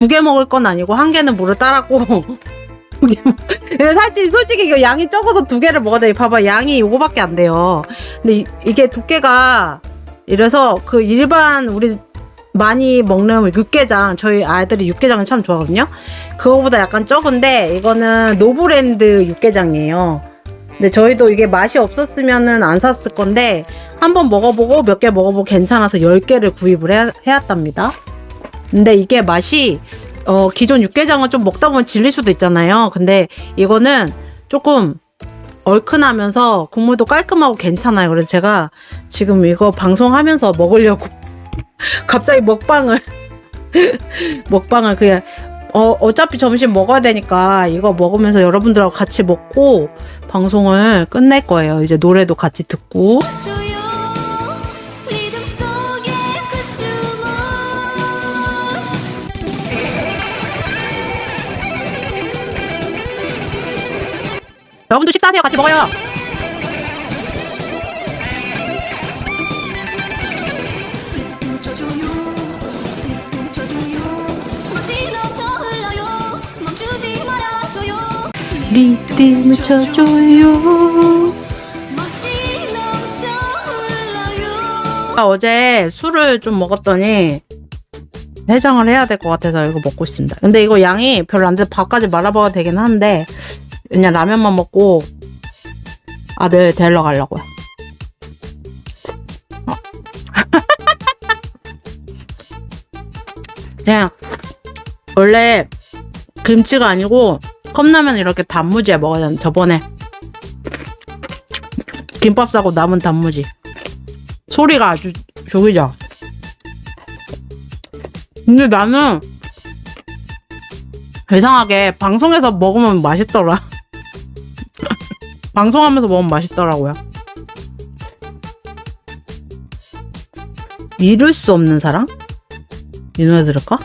두 개 먹을 건 아니고 한 개는 물을 따랐고 근데 사실 솔직히 이거 양이 적어서 두 개를 먹어야 돼. 봐봐 양이 요거밖에 안 돼요. 근데 이, 이게 두께가 이래서 그 일반 우리 많이 먹는 육개장 저희 아이들이 육개장을 참 좋아하거든요. 그거보다 약간 적은데 이거는 노브랜드 육개장이에요. 근데 저희도 이게 맛이 없었으면은 안 샀을 건데 한번 먹어보고 몇 개 먹어보고 괜찮아서 10개를 구입을 해, 해왔답니다. 근데 이게 맛이 어, 기존 육개장은 좀 먹다 보면 질릴 수도 있잖아요. 근데 이거는 조금 얼큰하면서 국물도 깔끔하고 괜찮아요. 그래서 제가 지금 이거 방송하면서 먹으려고 갑자기 먹방을 먹방을 그냥 어, 어차피 점심 먹어야 되니까 이거 먹으면서 여러분들하고 같이 먹고 방송을 끝낼 거예요. 이제 노래도 같이 듣고. 여러분도 식사하세요. 같이 먹어요. 리듬 리듬 쳐줘요 아, 어제 술을 좀 먹었더니 해장을 해야 될 것 같아서 이거 먹고 있습니다. 근데 이거 양이 별로 안 돼서 밥까지 말아먹어도 되긴 하는데 그냥 라면만 먹고 아들 데리러 가려고요. 어. 그냥 원래 김치가 아니고 컵라면 이렇게 단무지에 먹어야 되는데 저번에 김밥 싸고 남은 단무지 소리가 아주 죽이죠. 근데 나는 이상하게 방송에서 먹으면 맛있더라. 방송하면서 먹으면 맛있더라고요. 이룰 수 없는 사랑? 이 노래 들을까?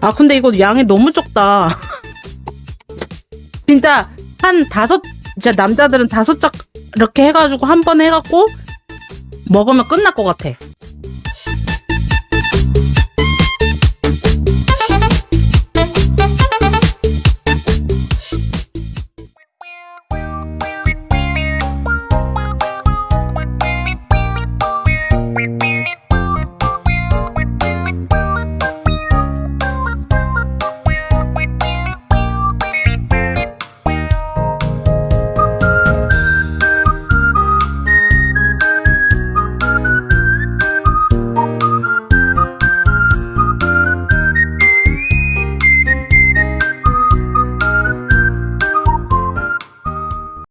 아 근데 이거 양이 너무 적다. 진짜 한 다섯 진짜 남자들은 다섯 짝 이렇게 해가지고 한 번 해갖고 먹으면 끝날 것 같아.